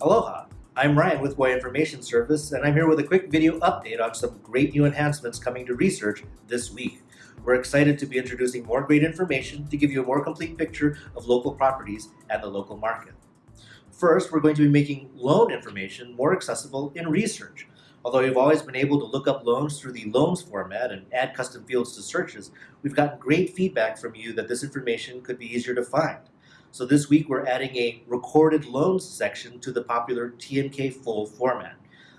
Aloha, I'm Ryan with Hawaii Information Service, and I'm here with a quick video update on some great new enhancements coming to research this week. We're excited to be introducing more great information to give you a more complete picture of local properties and the local market. First, we're going to be making loan information more accessible in research. Although you've always been able to look up loans through the loans format and add custom fields to searches, we've gotten great feedback from you that this information could be easier to find. So this week we're adding a recorded loans section to the popular TMK full format.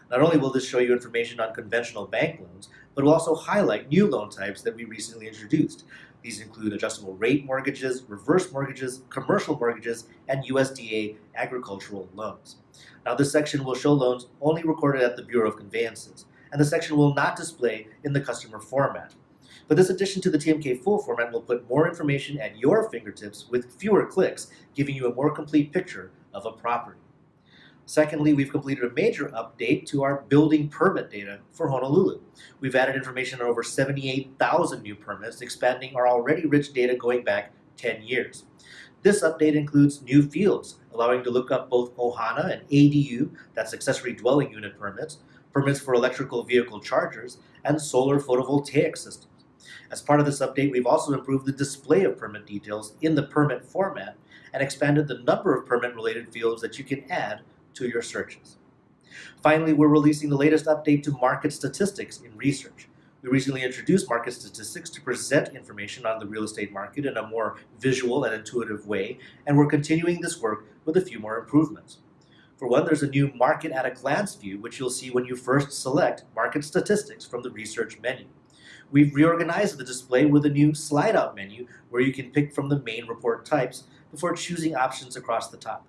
Not only will this show you information on conventional bank loans, but will also highlight new loan types that we recently introduced. These include adjustable rate mortgages, reverse mortgages, commercial mortgages, and USDA agricultural loans. Now this section will show loans only recorded at the Bureau of Conveyances, and the section will not display in the customer format. But this addition to the TMK full format will put more information at your fingertips with fewer clicks, giving you a more complete picture of a property. Secondly, we've completed a major update to our building permit data for Honolulu. We've added information on over 78,000 new permits, expanding our already rich data going back 10 years. This update includes new fields, allowing to look up both OHANA and ADU, that's accessory dwelling unit permits, permits for electrical vehicle chargers, and solar photovoltaic systems. As part of this update, we've also improved the display of permit details in the permit format and expanded the number of permit-related fields that you can add to your searches. Finally, we're releasing the latest update to market statistics in research. We recently introduced market statistics to present information on the real estate market in a more visual and intuitive way, and we're continuing this work with a few more improvements. For one, there's a new Market at a Glance view, which you'll see when you first select Market Statistics from the Research menu. We've reorganized the display with a new slide-out menu where you can pick from the main report types before choosing options across the top.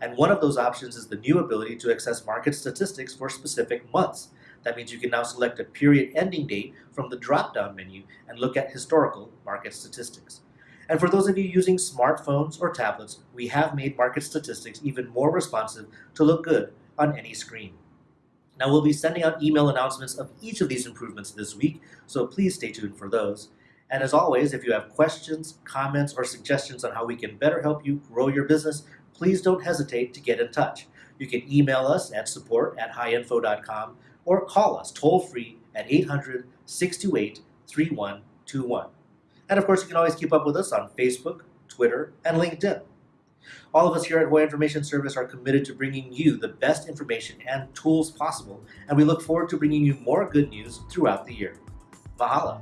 And one of those options is the new ability to access market statistics for specific months. That means you can now select a period ending date from the drop-down menu and look at historical market statistics. And for those of you using smartphones or tablets, we have made market statistics even more responsive to look good on any screen. Now we'll be sending out email announcements of each of these improvements this week, so please stay tuned for those. And as always, if you have questions, comments, or suggestions on how we can better help you grow your business, please don't hesitate to get in touch. You can email us at support at hiinfo.com or call us toll free at 800 628 3121. And of course, you can always keep up with us on Facebook, Twitter, and LinkedIn. All of us here at Hawaii Information Service are committed to bringing you the best information and tools possible, and we look forward to bringing you more good news throughout the year. Mahalo.